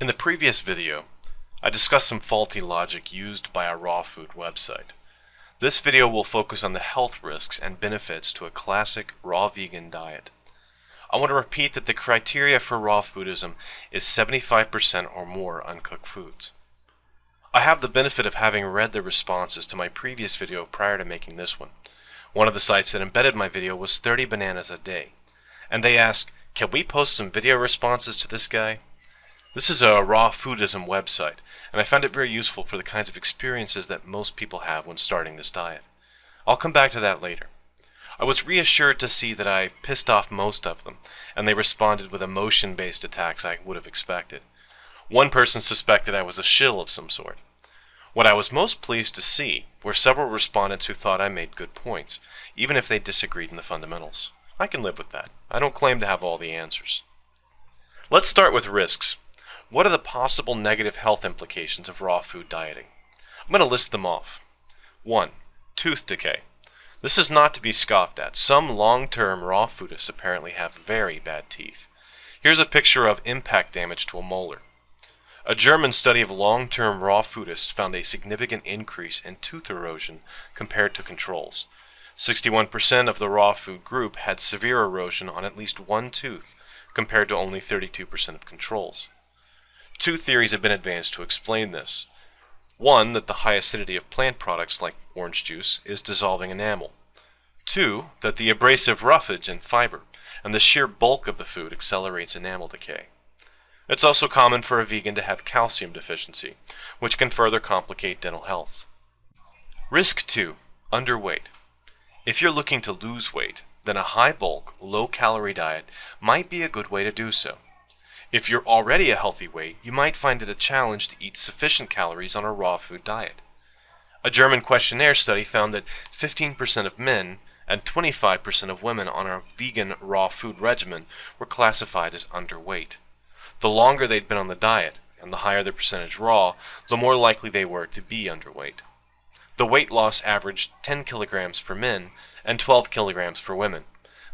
In the previous video, I discussed some faulty logic used by a raw food website. This video will focus on the health risks and benefits to a classic raw vegan diet. I want to repeat that the criteria for raw foodism is 75% or more uncooked foods. I have the benefit of having read the responses to my previous video prior to making this one. One of the sites that embedded my video was 30 bananas a day, and they asked, can we post some video responses to this guy? This is a raw foodism website, and I found it very useful for the kinds of experiences that most people have when starting this diet. I'll come back to that later. I was reassured to see that I pissed off most of them, and they responded with emotion-based attacks I would have expected. One person suspected I was a shill of some sort. What I was most pleased to see were several respondents who thought I made good points, even if they disagreed in the fundamentals. I can live with that. I don't claim to have all the answers. Let's start with risks. What are the possible negative health implications of raw food dieting? I'm going to list them off. 1. Tooth decay. This is not to be scoffed at. Some long-term raw foodists apparently have very bad teeth. Here's a picture of impact damage to a molar. A German study of long-term raw foodists found a significant increase in tooth erosion compared to controls. 61% of the raw food group had severe erosion on at least one tooth, compared to only 32% of controls. Two theories have been advanced to explain this. One, that the high acidity of plant products like orange juice is dissolving enamel. Two, that the abrasive roughage and fiber and the sheer bulk of the food accelerates enamel decay. It's also common for a vegan to have calcium deficiency, which can further complicate dental health. Risk 2. Underweight. If you're looking to lose weight, then a high bulk, low calorie diet might be a good way to do so. If you're already a healthy weight, you might find it a challenge to eat sufficient calories on a raw food diet. A German questionnaire study found that 15% of men and 25% of women on a vegan raw food regimen were classified as underweight. The longer they'd been on the diet, and the higher their percentage raw, the more likely they were to be underweight. The weight loss averaged 10 kilograms for men and 12 kilograms for women.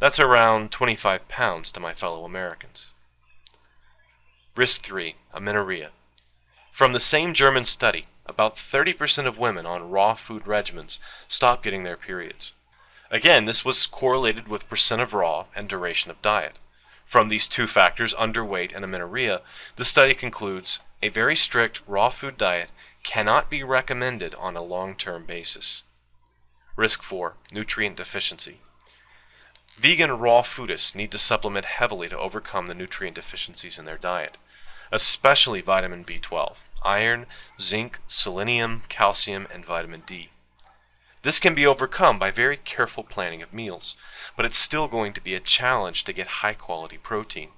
That's around 25 pounds to my fellow Americans. Risk 3. Amenorrhea. From the same German study, about 30% of women on raw food regimens stop getting their periods. Again, this was correlated with percent of raw and duration of diet. From these two factors, underweight and amenorrhea, the study concludes a very strict raw food diet cannot be recommended on a long-term basis. Risk 4. Nutrient deficiency. Vegan raw foodists need to supplement heavily to overcome the nutrient deficiencies in their diet especially vitamin B12, iron, zinc, selenium, calcium, and vitamin D. This can be overcome by very careful planning of meals, but it's still going to be a challenge to get high quality protein.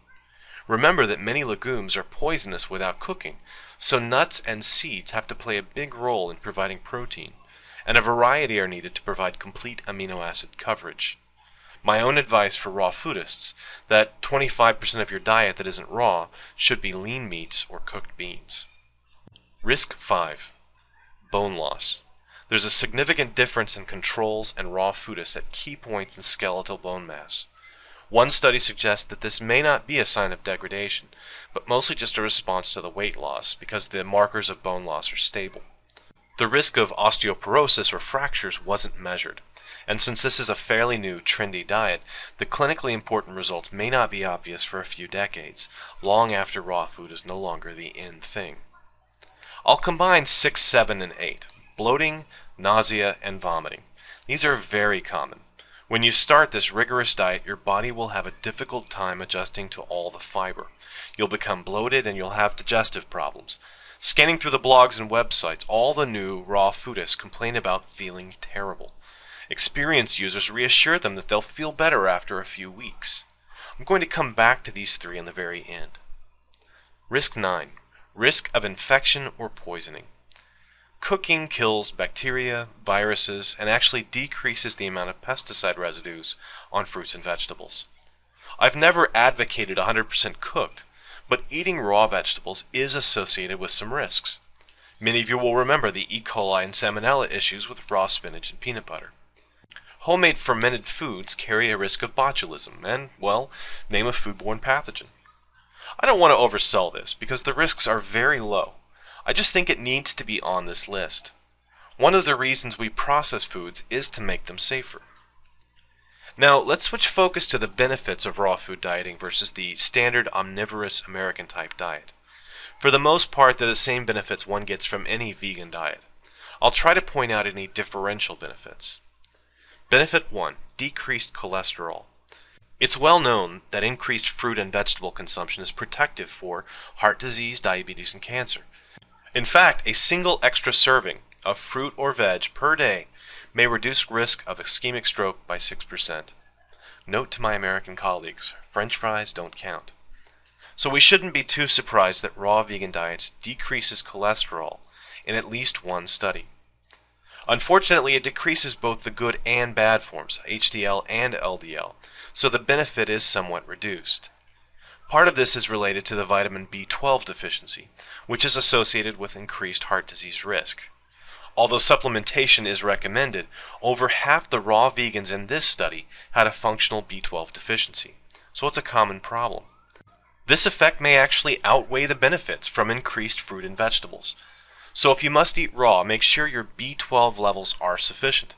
Remember that many legumes are poisonous without cooking, so nuts and seeds have to play a big role in providing protein, and a variety are needed to provide complete amino acid coverage my own advice for raw foodists that 25% of your diet that isn't raw should be lean meats or cooked beans. Risk 5. Bone loss. There's a significant difference in controls and raw foodists at key points in skeletal bone mass. One study suggests that this may not be a sign of degradation, but mostly just a response to the weight loss because the markers of bone loss are stable. The risk of osteoporosis or fractures wasn't measured, and since this is a fairly new, trendy diet, the clinically important results may not be obvious for a few decades, long after raw food is no longer the in thing. I'll combine 6, 7, and 8, bloating, nausea, and vomiting. These are very common. When you start this rigorous diet, your body will have a difficult time adjusting to all the fiber. You'll become bloated and you'll have digestive problems. Scanning through the blogs and websites, all the new raw foodists complain about feeling terrible. Experienced users reassure them that they'll feel better after a few weeks. I'm going to come back to these three in the very end. Risk 9. Risk of infection or poisoning. Cooking kills bacteria, viruses, and actually decreases the amount of pesticide residues on fruits and vegetables. I've never advocated 100% cooked, but eating raw vegetables is associated with some risks. Many of you will remember the E. coli and salmonella issues with raw spinach and peanut butter. Homemade fermented foods carry a risk of botulism and, well, name a foodborne pathogen. I don't want to oversell this because the risks are very low. I just think it needs to be on this list. One of the reasons we process foods is to make them safer. Now, let's switch focus to the benefits of raw food dieting versus the standard omnivorous American type diet. For the most part, they're the same benefits one gets from any vegan diet. I'll try to point out any differential benefits. Benefit 1 Decreased cholesterol. It's well known that increased fruit and vegetable consumption is protective for heart disease, diabetes, and cancer. In fact, a single extra serving of fruit or veg per day may reduce risk of ischemic stroke by 6%. Note to my American colleagues, french fries don't count. So we shouldn't be too surprised that raw vegan diets decreases cholesterol in at least one study. Unfortunately, it decreases both the good and bad forms, HDL and LDL, so the benefit is somewhat reduced. Part of this is related to the vitamin B12 deficiency, which is associated with increased heart disease risk. Although supplementation is recommended, over half the raw vegans in this study had a functional B12 deficiency, so it's a common problem. This effect may actually outweigh the benefits from increased fruit and vegetables, so if you must eat raw, make sure your B12 levels are sufficient.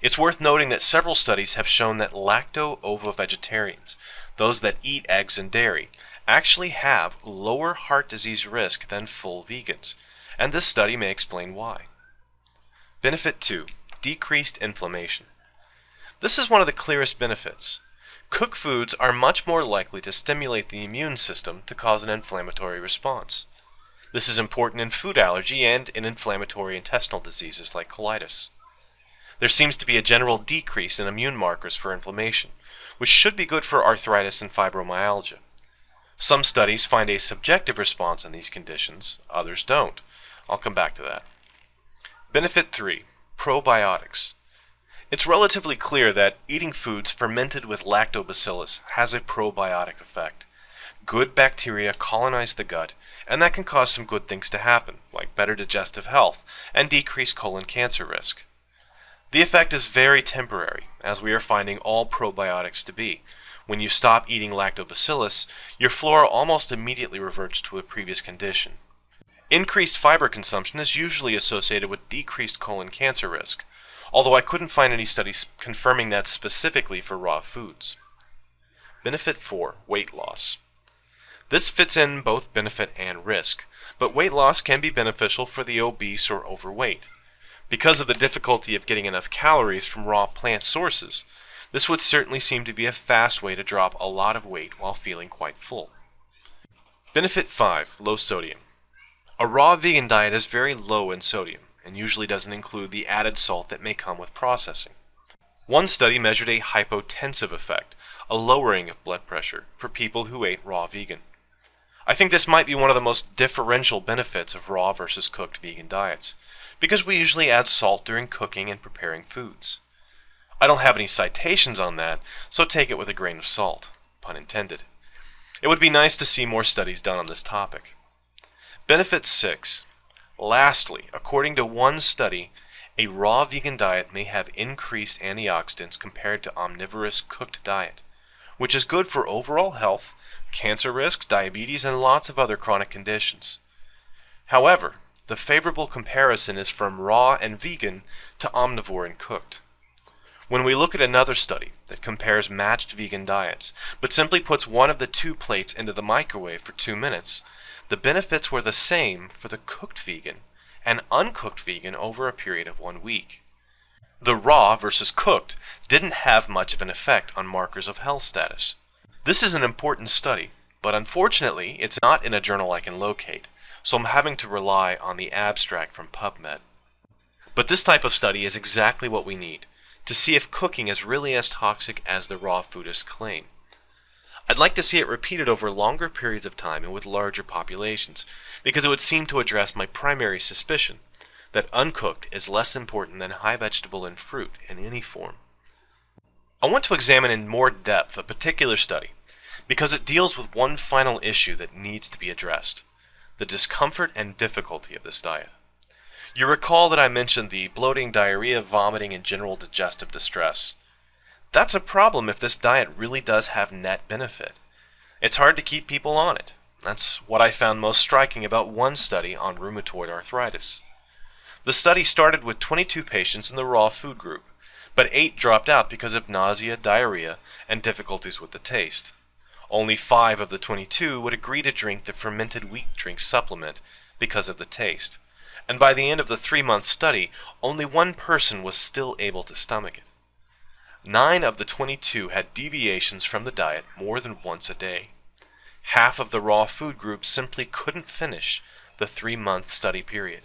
It's worth noting that several studies have shown that lacto-ovo-vegetarians, those that eat eggs and dairy, actually have lower heart disease risk than full vegans, and this study may explain why. Benefit 2. Decreased inflammation. This is one of the clearest benefits. Cooked foods are much more likely to stimulate the immune system to cause an inflammatory response. This is important in food allergy and in inflammatory intestinal diseases like colitis. There seems to be a general decrease in immune markers for inflammation, which should be good for arthritis and fibromyalgia. Some studies find a subjective response in these conditions, others don't. I'll come back to that. Benefit 3. Probiotics. It's relatively clear that eating foods fermented with lactobacillus has a probiotic effect good bacteria colonize the gut, and that can cause some good things to happen, like better digestive health and decreased colon cancer risk. The effect is very temporary, as we are finding all probiotics to be. When you stop eating lactobacillus, your flora almost immediately reverts to a previous condition. Increased fiber consumption is usually associated with decreased colon cancer risk, although I couldn't find any studies confirming that specifically for raw foods. Benefit 4. Weight loss. This fits in both benefit and risk, but weight loss can be beneficial for the obese or overweight. Because of the difficulty of getting enough calories from raw plant sources, this would certainly seem to be a fast way to drop a lot of weight while feeling quite full. Benefit 5. Low sodium. A raw vegan diet is very low in sodium and usually doesn't include the added salt that may come with processing. One study measured a hypotensive effect, a lowering of blood pressure, for people who ate raw vegan. I think this might be one of the most differential benefits of raw versus cooked vegan diets, because we usually add salt during cooking and preparing foods. I don't have any citations on that, so take it with a grain of salt, pun intended. It would be nice to see more studies done on this topic. Benefit 6. Lastly, according to one study, a raw vegan diet may have increased antioxidants compared to omnivorous cooked diet, which is good for overall health cancer risk, diabetes, and lots of other chronic conditions. However, the favorable comparison is from raw and vegan to omnivore and cooked. When we look at another study that compares matched vegan diets, but simply puts one of the two plates into the microwave for two minutes, the benefits were the same for the cooked vegan and uncooked vegan over a period of one week. The raw versus cooked didn't have much of an effect on markers of health status. This is an important study, but unfortunately it's not in a journal I can locate, so I'm having to rely on the abstract from PubMed. But this type of study is exactly what we need, to see if cooking is really as toxic as the raw foodists claim. I'd like to see it repeated over longer periods of time and with larger populations, because it would seem to address my primary suspicion, that uncooked is less important than high vegetable and fruit in any form. I want to examine in more depth a particular study because it deals with one final issue that needs to be addressed the discomfort and difficulty of this diet. You recall that I mentioned the bloating, diarrhea, vomiting, and general digestive distress. That's a problem if this diet really does have net benefit. It's hard to keep people on it. That's what I found most striking about one study on rheumatoid arthritis. The study started with 22 patients in the raw food group, but 8 dropped out because of nausea, diarrhea, and difficulties with the taste. Only 5 of the 22 would agree to drink the fermented wheat drink supplement because of the taste, and by the end of the three-month study, only one person was still able to stomach it. Nine of the 22 had deviations from the diet more than once a day. Half of the raw food group simply couldn't finish the three-month study period.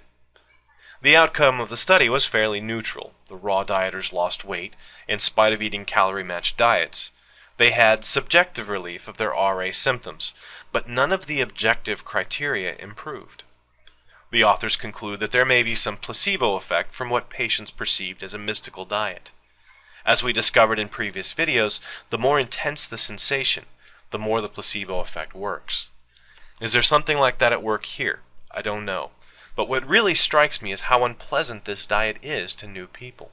The outcome of the study was fairly neutral. The raw dieters lost weight in spite of eating calorie-matched diets. They had subjective relief of their RA symptoms, but none of the objective criteria improved. The authors conclude that there may be some placebo effect from what patients perceived as a mystical diet. As we discovered in previous videos, the more intense the sensation, the more the placebo effect works. Is there something like that at work here? I don't know. But what really strikes me is how unpleasant this diet is to new people.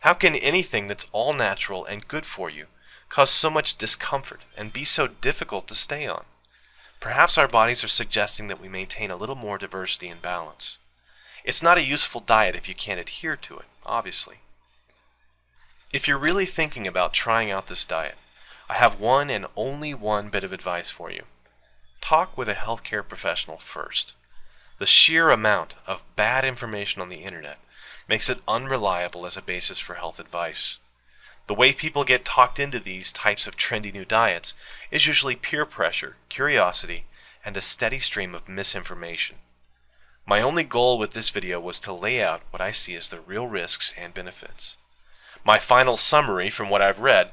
How can anything that's all natural and good for you cause so much discomfort and be so difficult to stay on? Perhaps our bodies are suggesting that we maintain a little more diversity and balance. It's not a useful diet if you can't adhere to it, obviously. If you're really thinking about trying out this diet, I have one and only one bit of advice for you. Talk with a healthcare professional first. The sheer amount of bad information on the internet makes it unreliable as a basis for health advice. The way people get talked into these types of trendy new diets is usually peer pressure, curiosity, and a steady stream of misinformation. My only goal with this video was to lay out what I see as the real risks and benefits. My final summary from what I've read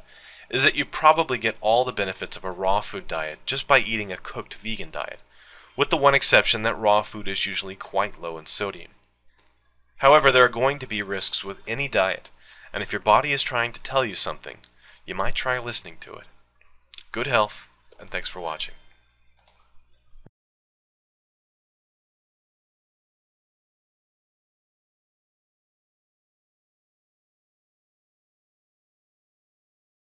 is that you probably get all the benefits of a raw food diet just by eating a cooked vegan diet, with the one exception that raw food is usually quite low in sodium. However, there are going to be risks with any diet, and if your body is trying to tell you something, you might try listening to it. Good health, and thanks for watching.